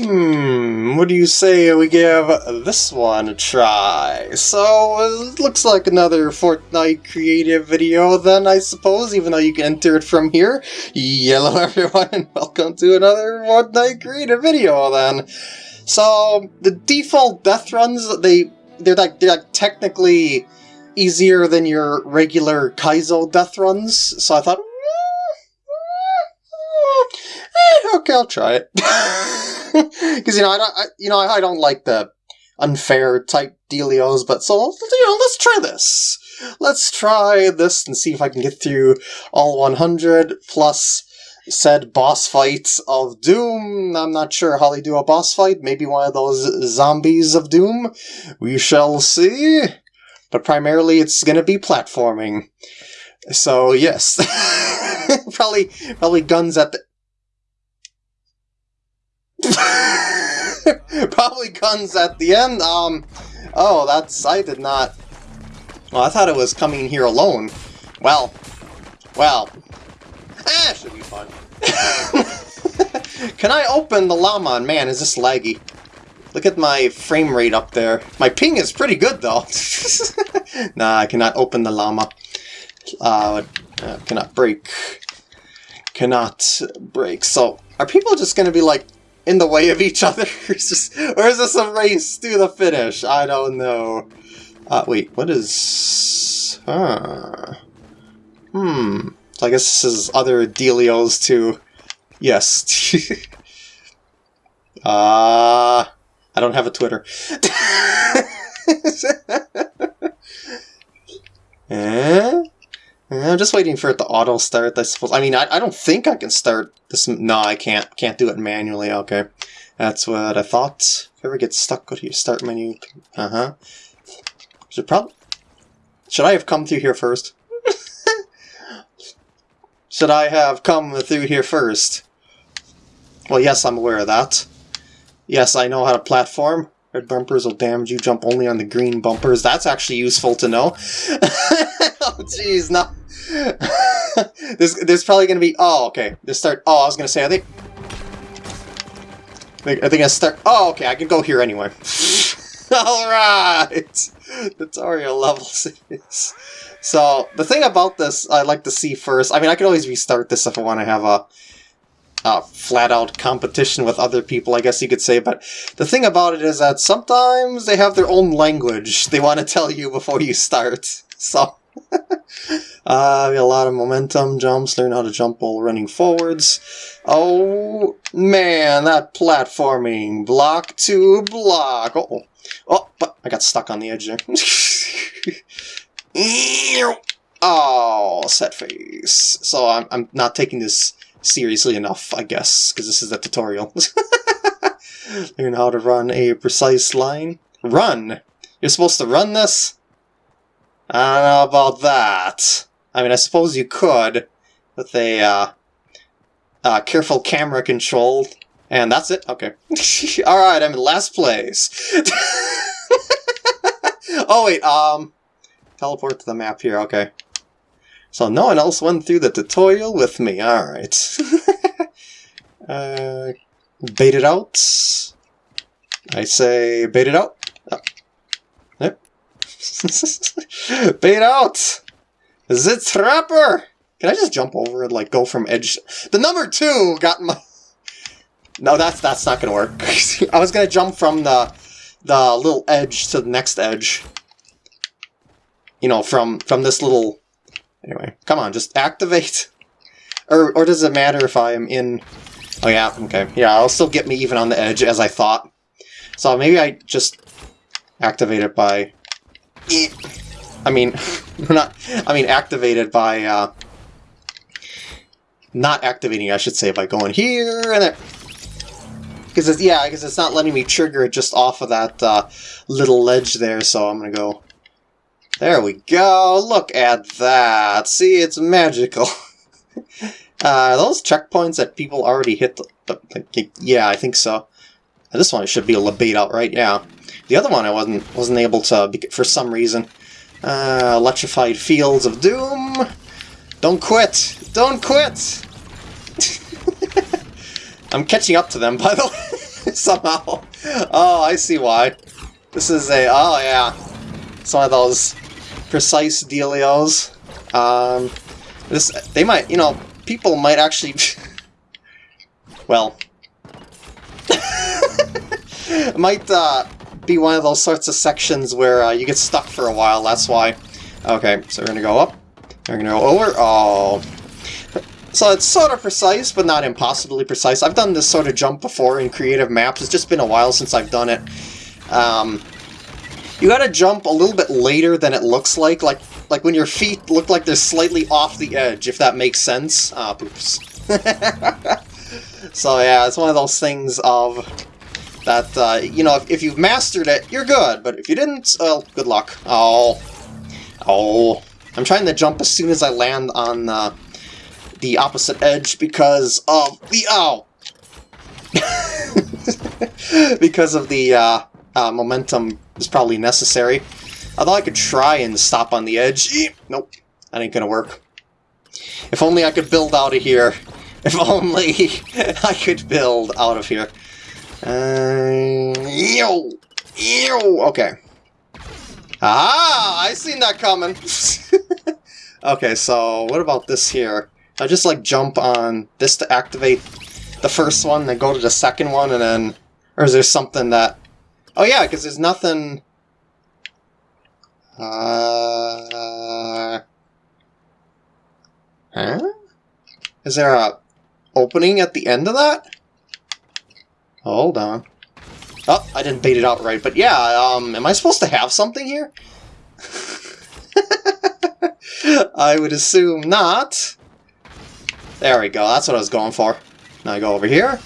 Hmm, what do you say we give this one a try? So, it looks like another Fortnite creative video then, I suppose, even though you can enter it from here. Hello everyone, and welcome to another Fortnite creative video then. So, the default death runs, they, they're like, they're like technically easier than your regular Kaizo death runs, so I thought, eh, okay, I'll try it. Because you know, I don't, I, you know, I, don't like the unfair type dealios, but so you know, let's try this. Let's try this and see if I can get through all 100 plus said boss fight of Doom. I'm not sure how they do a boss fight. Maybe one of those zombies of Doom. We shall see. But primarily, it's going to be platforming. So yes, probably probably guns at the Probably guns at the end. Um, oh, that's... I did not... Well, I thought it was coming here alone. Well, well. Eh, should be fun. Can I open the llama? Man, is this laggy. Look at my frame rate up there. My ping is pretty good, though. nah, I cannot open the llama. Uh, uh, cannot break. Cannot break. So, are people just going to be like, in the way of each other? or is this a race to the finish? I don't know. Uh, wait, what is... Huh. Hmm. So I guess this is other Delios too. Yes. Uh, I don't have a Twitter. eh? I'm just waiting for it to auto start, I suppose. I mean, I, I don't think I can start this. No, I can't. Can't do it manually. Okay. That's what I thought. If you ever get stuck, go to your start menu. Uh-huh. Should probably... Should I have come through here first? Should I have come through here first? Well, yes, I'm aware of that. Yes, I know how to platform. Red bumpers will damage you. Jump only on the green bumpers. That's actually useful to know. oh, jeez, no. there's, there's probably going to be... Oh, okay. This start... Oh, I was going to say, I think... I think I start... Oh, okay, I can go here anyway. Alright! The tutorial level 6. So, the thing about this I'd like to see first... I mean, I can always restart this if I want to have a uh, flat-out competition with other people, I guess you could say, but the thing about it is that sometimes they have their own language they want to tell you before you start. So, uh, a lot of momentum jumps, learn how to jump while running forwards. Oh, man, that platforming. Block to block. Uh oh, oh, but I got stuck on the edge there. oh, set face. So I'm, I'm not taking this seriously enough, I guess, because this is a tutorial. Learn how to run a precise line. Run! You're supposed to run this? I don't know about that. I mean, I suppose you could with a uh, uh, careful camera control. And that's it? Okay. Alright, I'm in last place. oh, wait, um... Teleport to the map here, okay. So no one else went through the tutorial with me. Alright. uh, bait it out. I say bait it out. Oh. Yep. bait out! Zit trapper! Can I just jump over and like go from edge? The number two got my... No, that's that's not gonna work. I was gonna jump from the the little edge to the next edge. You know, from from this little Anyway, come on, just activate. Or, or does it matter if I'm in... Oh yeah, okay. Yeah, I'll still get me even on the edge as I thought. So maybe I just activate it by... I mean, not... I mean, activated by... Uh, not activating, I should say, by going here and there. Because it's, yeah, because it's not letting me trigger it just off of that uh, little ledge there, so I'm to go there we go. Look at that. See, it's magical. uh, those checkpoints that people already hit? The, the, yeah, I think so. This one should be a to out, right? Yeah. The other one I wasn't wasn't able to for some reason. Uh, electrified fields of doom. Don't quit. Don't quit. I'm catching up to them, by the way. somehow. Oh, I see why. This is a... Oh, yeah. It's one of those precise dealios. Um, this... They might... You know, people might actually... well... might, uh, be one of those sorts of sections where uh, you get stuck for a while, that's why. Okay, so we're gonna go up. We're gonna go over. Oh. So it's sort of precise, but not impossibly precise. I've done this sort of jump before in creative maps. It's just been a while since I've done it. Um, you gotta jump a little bit later than it looks like, like like when your feet look like they're slightly off the edge, if that makes sense. Ah, poops. so yeah, it's one of those things of that, uh, you know, if, if you've mastered it, you're good, but if you didn't, well, good luck. Oh. Oh. I'm trying to jump as soon as I land on uh, the opposite edge because of the... Oh! because of the uh, uh, momentum is probably necessary. Although I could try and stop on the edge. Nope, that ain't gonna work. If only I could build out of here. If only I could build out of here. Uh, ew, ew. Okay. Ah, I seen that coming. okay, so what about this here? I just like jump on this to activate the first one, then go to the second one, and then... Or is there something that... Oh yeah, because there's nothing... Uh... Huh? Is there a opening at the end of that? Hold on. Oh, I didn't bait it out right, but yeah, um, am I supposed to have something here? I would assume not. There we go, that's what I was going for. Now I go over here,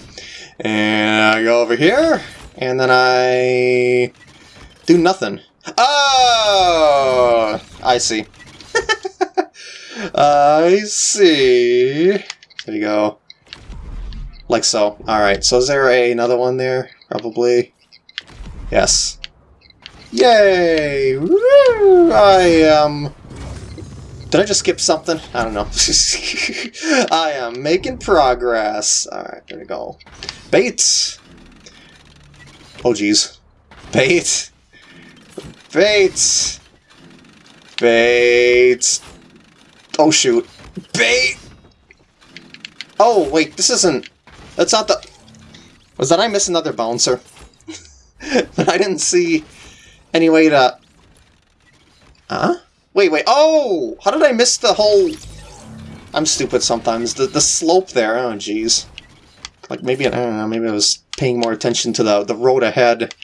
and I go over here, and then I do nothing. Oh! I see. I see. There you go. Like so. Alright, so is there a, another one there? Probably. Yes. Yay! Woo! I am... Um... Did I just skip something? I don't know. I am making progress. Alright, there we go. Bait! Oh, jeez. Bait! Bait! Bait! Oh, shoot. Bait! Oh, wait, this isn't... That's not the... Was that I miss another bouncer? but I didn't see any way to... Huh? Wait, wait. Oh! How did I miss the whole... I'm stupid sometimes. The, the slope there. Oh, jeez. Like, maybe, I don't know, maybe I was paying more attention to the, the road ahead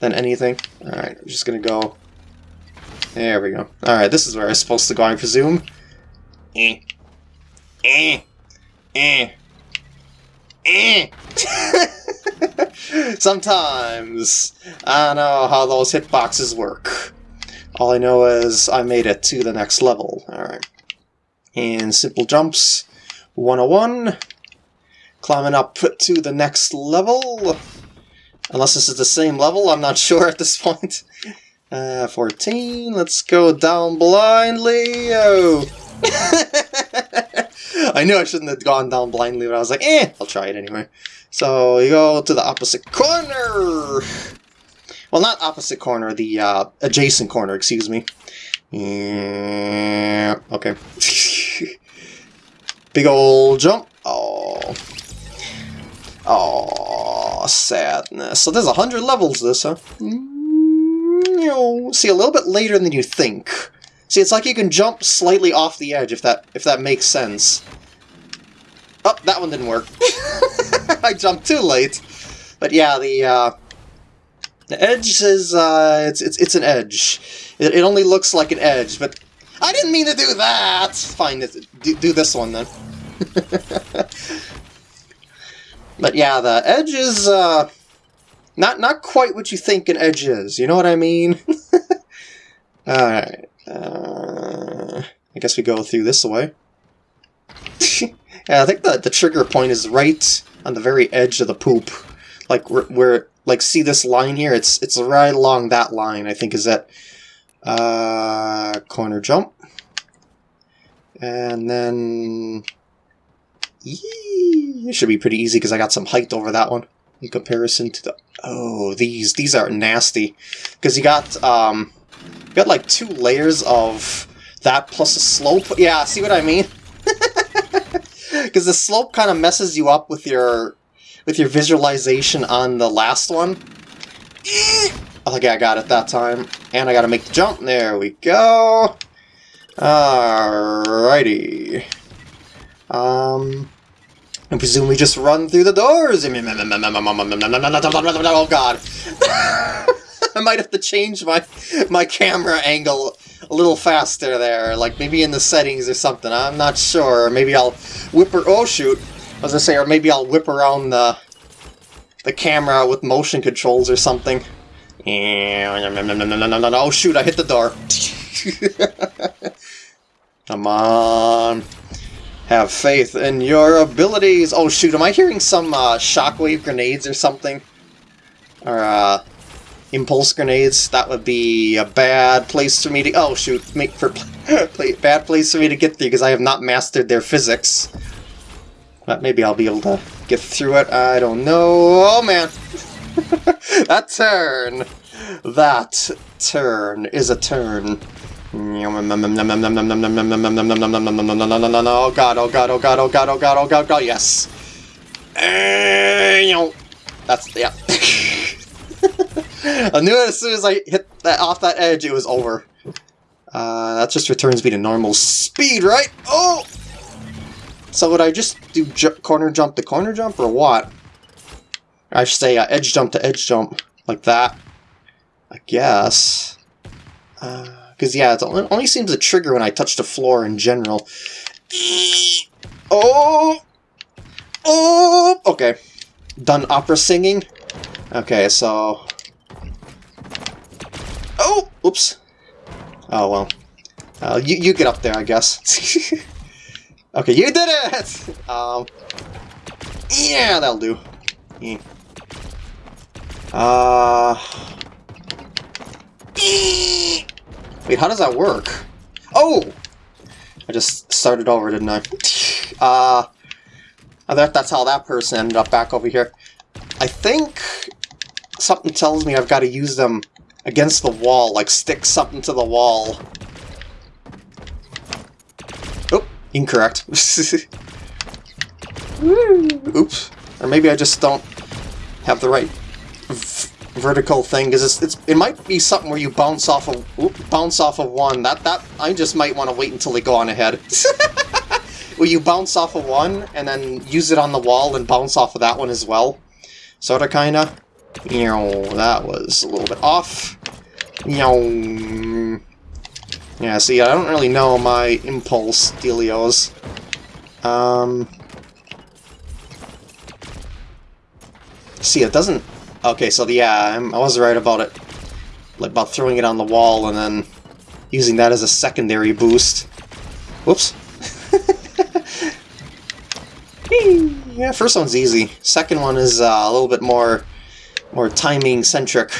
than anything. Alright, I'm just gonna go... There we go. Alright, this is where I'm supposed to go, I presume. Eh. Eh. Eh. Eh. Sometimes I don't know how those hitboxes work. All I know is I made it to the next level. Alright. And simple jumps. 101. Climbing up to the next level. Unless this is the same level, I'm not sure at this point. Uh, 14, let's go down blindly. Oh. I knew I shouldn't have gone down blindly, but I was like, eh, I'll try it anyway. So you go to the opposite corner. Well, not opposite corner, the uh, adjacent corner, excuse me. Yeah, okay. Big old jump. Oh. Oh, sadness. So there's a hundred levels this, huh? Mm, see, a little bit later than you think. See, it's like you can jump slightly off the edge, if that if that makes sense. Oh, that one didn't work. I jumped too late. But yeah, the uh, the edge is uh, it's it's it's an edge. It, it only looks like an edge, but I didn't mean to do that. Fine, do, do this one then. but yeah, the edge is uh, not not quite what you think an edge is. You know what I mean? All right. Uh, I guess we go through this way. yeah, I think the, the trigger point is right on the very edge of the poop. Like, where, like, see this line here? It's it's right along that line, I think, is that uh, corner jump. And then... Yee, it should be pretty easy because I got some height over that one. in comparison to the... Oh, these these are nasty. Because you got, um, you got like two layers of that plus a slope. Yeah, see what I mean? Because the slope kind of messes you up with your with your visualization on the last one. Okay, I got it that time. And I gotta make the jump. There we go. Alrighty. Um, and presumably just run through the doors. Oh god. I might have to change my my camera angle a little faster there, like maybe in the settings or something. I'm not sure. Maybe I'll whip her. Oh shoot! I was gonna say, or maybe I'll whip around the the camera with motion controls or something. Oh shoot! I hit the door. Come on. Have faith in your abilities. Oh shoot, am I hearing some uh, shockwave grenades or something? Or uh, impulse grenades? That would be a bad place for me to... Oh shoot, make for bad place for me to get through because I have not mastered their physics. But maybe I'll be able to get through it. I don't know. Oh man! that turn! That turn is a turn. Oh god, oh god, oh god, oh god, oh god, oh god, oh god, yes. That's, yeah. I knew as soon as I hit that off that edge, it was over. Uh, that just returns me to normal speed, right? Oh! So would I just do corner jump to corner jump, or what? I should say uh, edge jump to edge jump, like that. I guess. Uh, because, yeah, it only seems to trigger when I touch the floor in general. Oh! Oh! Okay. Done opera singing? Okay, so... Oh! Oops. Oh, well. Uh, you, you get up there, I guess. okay, you did it! Um, yeah, that'll do. Uh... Wait, how does that work? Oh! I just started over, didn't I? uh, I thought that's how that person ended up back over here. I think something tells me I've got to use them against the wall, like stick something to the wall. Oh, incorrect. Oops. Or maybe I just don't have the right vertical thing because it might be something where you bounce off of bounce off of one. That that I just might want to wait until they go on ahead. where you bounce off of one and then use it on the wall and bounce off of that one as well. Sorta kinda. You know, that was a little bit off. You know. Yeah, see, I don't really know my impulse dealios. Um. See, it doesn't Okay, so yeah, I'm, I was right about it. Like, about throwing it on the wall and then using that as a secondary boost. Whoops. yeah, first one's easy. Second one is uh, a little bit more more timing centric.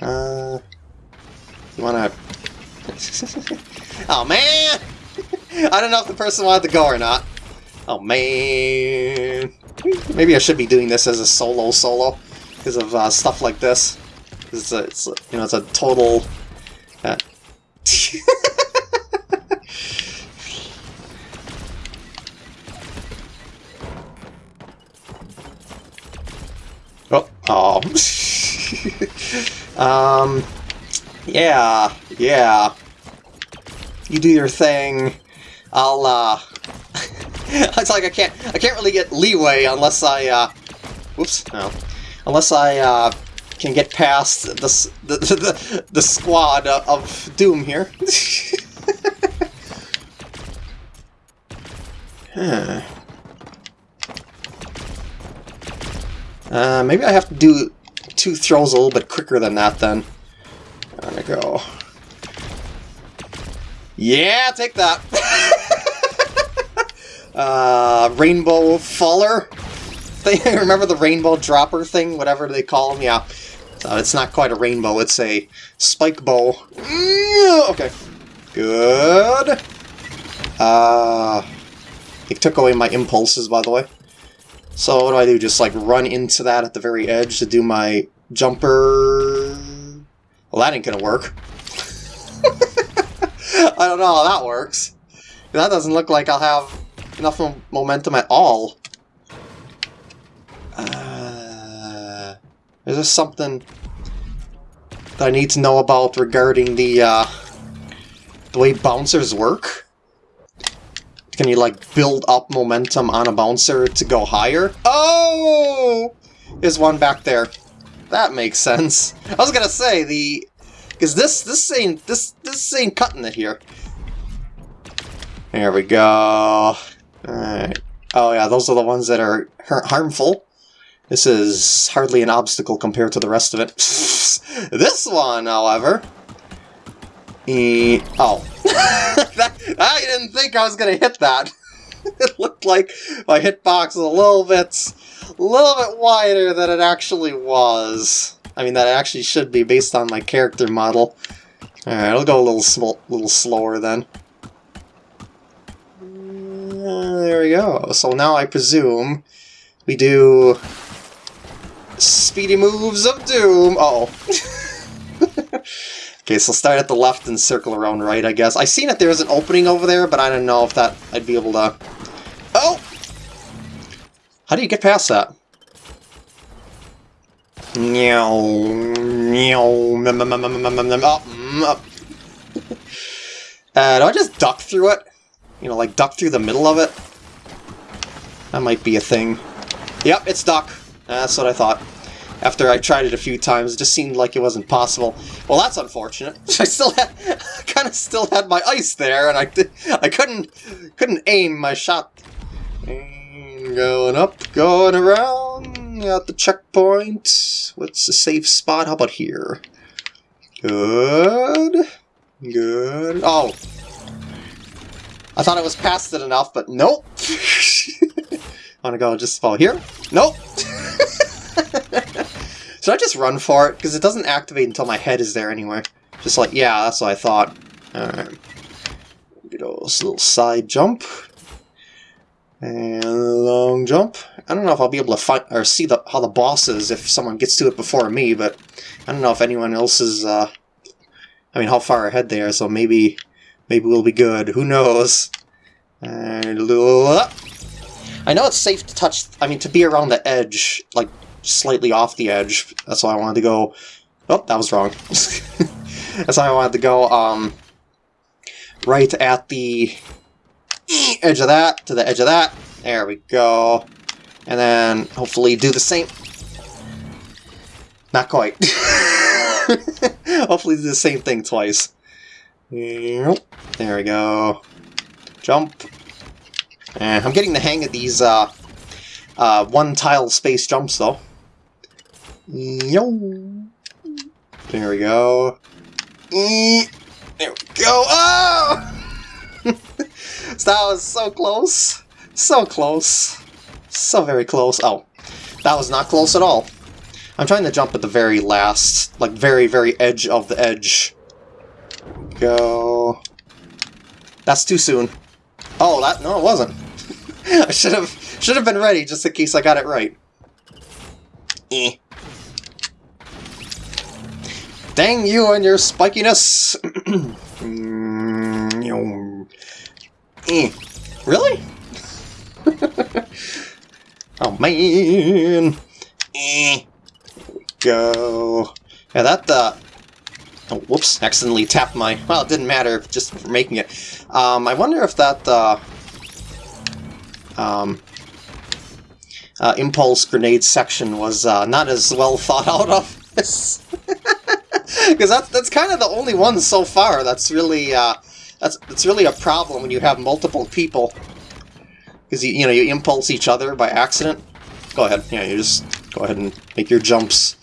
Uh, you wanna? oh man! I don't know if the person wanted to go or not. Oh man! Maybe I should be doing this as a solo solo because of uh, stuff like this. It's a, it's a, you know, it's a total. Uh, oh, oh. um, yeah, yeah. You do your thing. I'll, uh... it's like I can't, I can't really get leeway unless I, uh... Whoops, no. Unless I uh, can get past the, the, the, the squad of Doom here. huh. Uh, maybe I have to do two throws a little bit quicker than that then. I'm go. Yeah, take that! uh, Rainbow Faller? Thing. Remember the rainbow dropper thing? Whatever they call them? Yeah. So it's not quite a rainbow, it's a spike bow. Mm, okay. Good. Uh, it took away my impulses, by the way. So what do I do? Just like run into that at the very edge to do my jumper? Well, that ain't gonna work. I don't know how that works. That doesn't look like I'll have enough momentum at all. Uh, is this something that I need to know about regarding the uh, the way bouncers work? Can you like build up momentum on a bouncer to go higher? Oh! There's one back there. That makes sense. I was gonna say the because this this ain't this this ain't cutting it here. There we go. Alright. Oh yeah, those are the ones that are harmful. This is hardly an obstacle compared to the rest of it. this one, however... E oh. that, I didn't think I was going to hit that. it looked like my hitbox was a little bit, a little bit wider than it actually was. I mean, that actually should be based on my character model. Alright, I'll go a little, sm little slower then. Uh, there we go. So now I presume we do speedy moves of doom. Uh oh. okay, so start at the left and circle around right, I guess. I seen that there's an opening over there, but I don't know if that I'd be able to... Oh! How do you get past that? Meow, meow, uh, do I just duck through it? You know, like duck through the middle of it? That might be a thing. Yep, it's duck. That's what I thought. After I tried it a few times, it just seemed like it wasn't possible. Well, that's unfortunate. I still had, kind of still had my ice there, and I, I couldn't, couldn't aim my shot. And going up, going around, at the checkpoint. What's the safe spot? How about here? Good. Good. Oh, I thought I was past it enough, but nope. To go just fall here? Nope. Should I just run for it? Because it doesn't activate until my head is there anyway. Just like, yeah, that's what I thought. Alright. A little side jump. And long jump. I don't know if I'll be able to find or see the, how the boss is if someone gets to it before me, but I don't know if anyone else is, uh, I mean, how far ahead they are, so maybe Maybe we'll be good. Who knows? And I know it's safe to touch, I mean, to be around the edge, like, slightly off the edge. That's why I wanted to go... Oh, that was wrong. That's why I wanted to go, um, right at the edge of that, to the edge of that. There we go. And then, hopefully, do the same... Not quite. hopefully do the same thing twice. There we go. Jump. Eh, I'm getting the hang of these uh, uh, one-tile space jumps, though. Yo. There we go. There we go. Oh! that was so close. So close. So very close. Oh, that was not close at all. I'm trying to jump at the very last, like very, very edge of the edge go. That's too soon. Oh, that no, it wasn't. I should have should have been ready just in case I got it right. Eh. Dang you and your spikiness! eh. Really? oh man! Eh. Go. Yeah, that uh, Oh, whoops, accidentally tapped my... Well, it didn't matter, just for making it. Um, I wonder if that, uh, um, uh, impulse grenade section was uh, not as well thought out of this. Because that's, that's kind of the only one so far that's really, uh, that's, that's really a problem when you have multiple people. Because, you, you know, you impulse each other by accident. Go ahead, yeah, you just go ahead and make your jumps.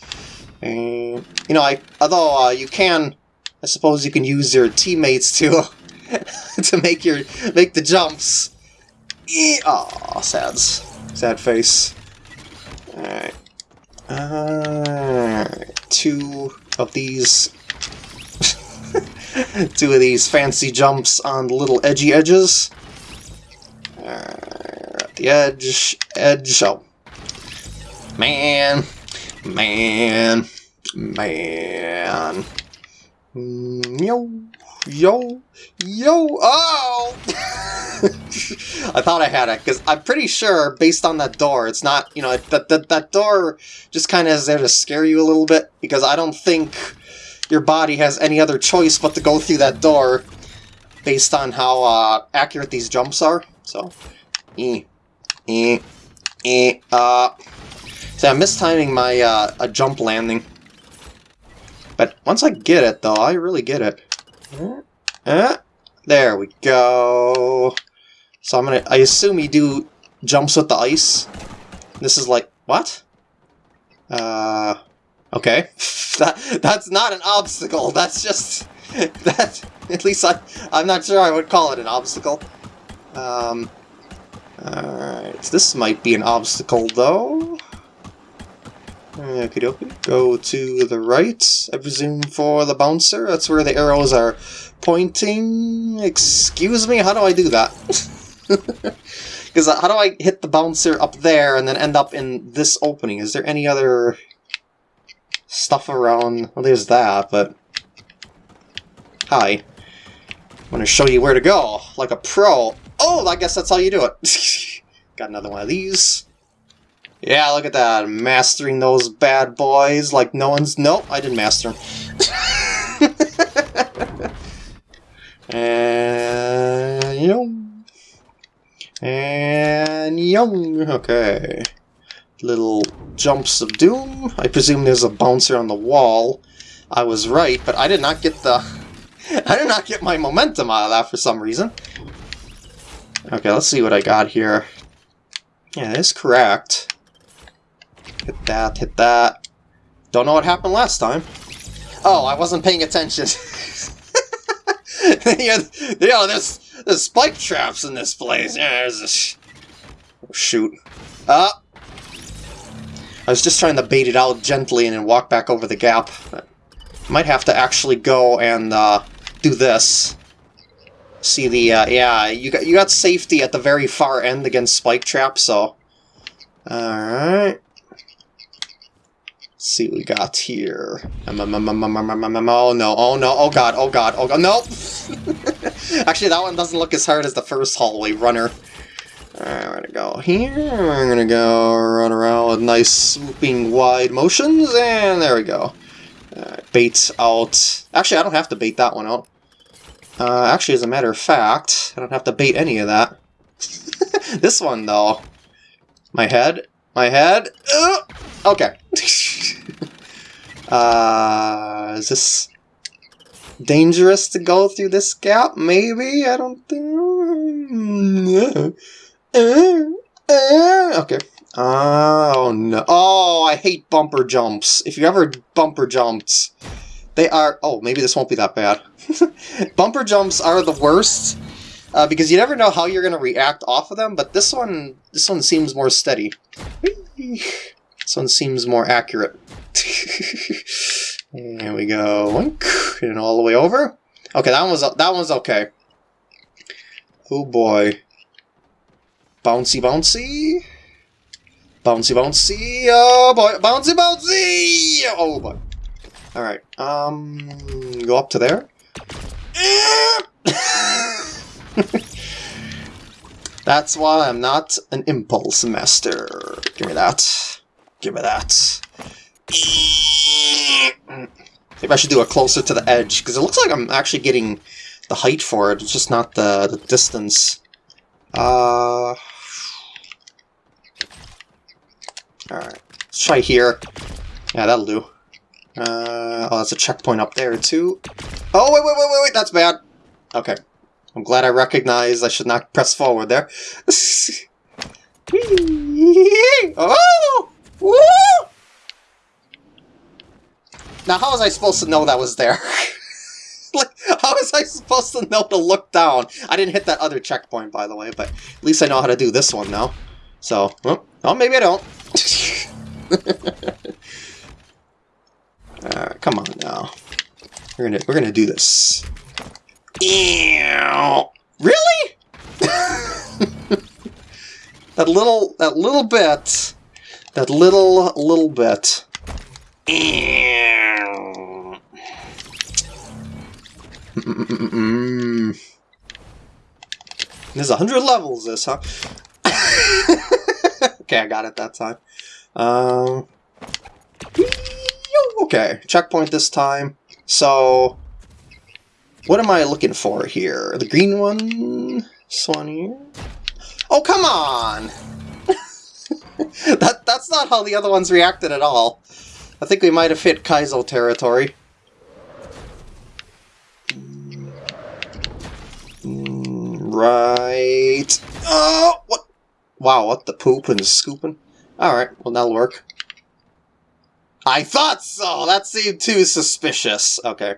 And, you know, I although uh, you can, I suppose you can use your teammates to to make your make the jumps. Oh, sad, sad face. Alright. Uh, two of these two of these fancy jumps on the little edgy edges. Uh, the edge, edge, oh, Man, man, man. Mm, Yo, yo, yo, oh! I thought I had it, because I'm pretty sure, based on that door, it's not, you know, that, that, that door just kind of is there to scare you a little bit, because I don't think your body has any other choice but to go through that door based on how uh, accurate these jumps are. So, eh, eh, eh, uh... See, I'm mistiming my uh, a jump landing. But once I get it, though, I really get it. Eh, there we go. So I'm gonna, I assume you do jumps with the ice. This is like, what? Uh, okay. that That's not an obstacle, that's just, that, at least I, I'm not sure I would call it an obstacle. Um, alright, this might be an obstacle though. Okie dokie. Go to the right, I presume, for the bouncer. That's where the arrows are pointing. Excuse me, how do I do that? Because uh, how do I hit the bouncer up there and then end up in this opening? Is there any other stuff around? Well, there's that, but... Hi. I'm going to show you where to go, like a pro. Oh, I guess that's how you do it. Got another one of these. Yeah, look at that. Mastering those bad boys like no one's... Nope, I didn't master them. and... Young. And... Young. Okay. Little jumps of doom. I presume there's a bouncer on the wall. I was right, but I did not get the... I did not get my momentum out of that for some reason. Okay, let's see what I got here. Yeah, that is correct. Hit that, hit that. Don't know what happened last time. Oh, I wasn't paying attention. yeah, you know, there's, there's spike traps in this place. Yeah, there's shoot. Uh, I was just trying to bait it out gently and then walk back over the gap. Might have to actually go and uh, do this. See the, uh, yeah, you got, you got safety at the very far end against spike Trap, so... Alright see what we got here. Oh no, oh no, oh god, oh god, oh god, nope! Actually, that one doesn't look as hard as the first hallway runner. Here, we're gonna go run around with nice swooping wide motions, and there we go. bait out. Actually, I don't have to bait that one out. Uh, actually, as a matter of fact, I don't have to bait any of that. this one, though. My head, my head, uh, okay. Uh, is this dangerous to go through this gap? Maybe? I don't think... Okay. Oh, no. Oh, I hate bumper jumps. If you ever bumper jumped, they are... Oh, maybe this won't be that bad. bumper jumps are the worst, uh, because you never know how you're going to react off of them, but this one, this one seems more steady. This one seems more accurate. There we go. And all the way over. Okay, that was that one was okay. Oh boy. Bouncy bouncy. Bouncy bouncy. Oh boy. Bouncy bouncy. Oh boy. Alright. Um go up to there. That's why I'm not an impulse master. Give me that. Give me that. Maybe I should do it closer to the edge, because it looks like I'm actually getting the height for it, it's just not the, the distance. Uh... Alright, let's try here. Yeah, that'll do. Uh, oh, that's a checkpoint up there, too. Oh, wait, wait, wait, wait, wait, that's bad. Okay. I'm glad I recognized I should not press forward there. oh! Woo! Now, how was I supposed to know that was there? like, how was I supposed to know to look down? I didn't hit that other checkpoint, by the way, but at least I know how to do this one now. So, well, oh, maybe I don't. uh, come on now. We're gonna we're gonna do this. Ew. Really? that little that little bit That little, little bit. There's a hundred levels, this, huh? Okay, I got it that time. Um, okay, checkpoint this time. So, what am I looking for here? The green one? This one here? Oh, come on! that That's not how the other ones reacted at all. I think we might have hit Kaizo territory. Right. Oh, what? Wow, what the poop and scooping? Alright, well that'll work. I thought so! That seemed too suspicious. Okay.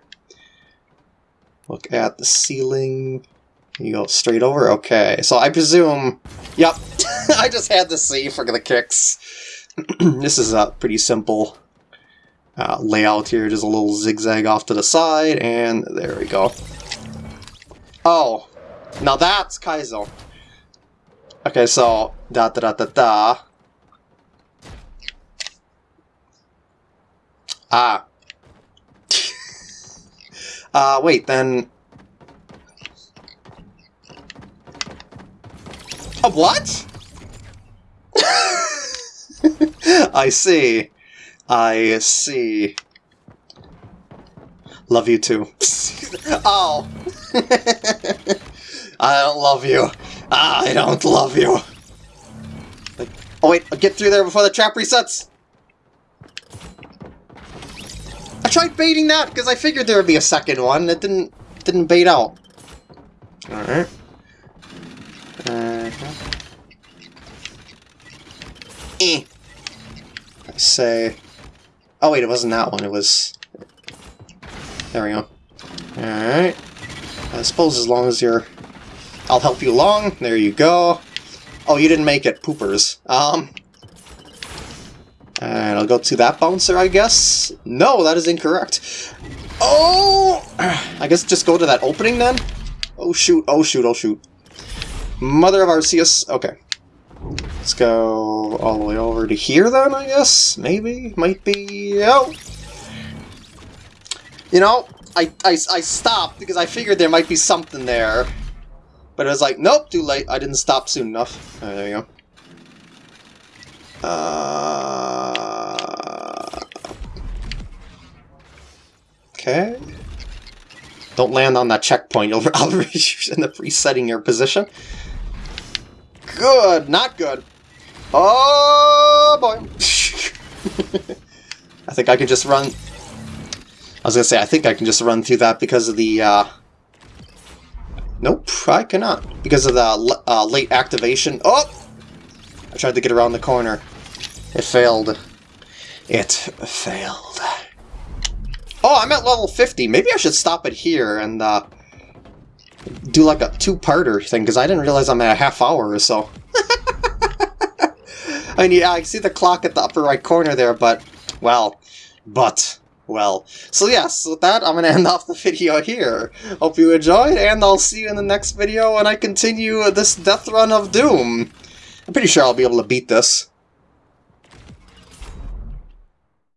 Look at the ceiling. You go straight over? Okay, so I presume... Yep, I just had to see for the kicks. this is a pretty simple uh, layout here. Just a little zigzag off to the side, and there we go. Oh, now that's Kaizo. Okay, so da da da da da. Ah. uh, wait, then... A what? I see. I see. Love you too. oh. I don't love you. I don't love you. Like, oh wait, I'll get through there before the trap resets. I tried baiting that because I figured there would be a second one. It didn't didn't bait out. All right. Uh -huh. Eh. I say. Oh wait, it wasn't that one. It was. There we go. All right. I suppose as long as you're I'll help you along. There you go. Oh, you didn't make it. Poopers. Um, and I'll go to that bouncer, I guess? No, that is incorrect. Oh! I guess just go to that opening then? Oh shoot, oh shoot, oh shoot. Mother of Arceus. Okay. Let's go all the way over to here then, I guess? Maybe? Might be... Oh! You know, I, I, I stopped because I figured there might be something there. But it was like, nope, too late. I didn't stop soon enough. Right, there you go. Uh... Okay. Don't land on that checkpoint. You'll, in the resetting your position. Good, not good. Oh boy. I think I can just run... I was gonna say, I think I can just run through that because of the, uh, Nope, I cannot. Because of the uh, late activation. Oh! I tried to get around the corner. It failed. It failed. Oh, I'm at level 50. Maybe I should stop it here and uh, do like a two-parter thing, because I didn't realize I'm at a half hour or so. I mean, yeah, I see the clock at the upper right corner there, but, well, but well. So yes, with that, I'm going to end off the video here. Hope you enjoyed, and I'll see you in the next video when I continue this death run of Doom. I'm pretty sure I'll be able to beat this.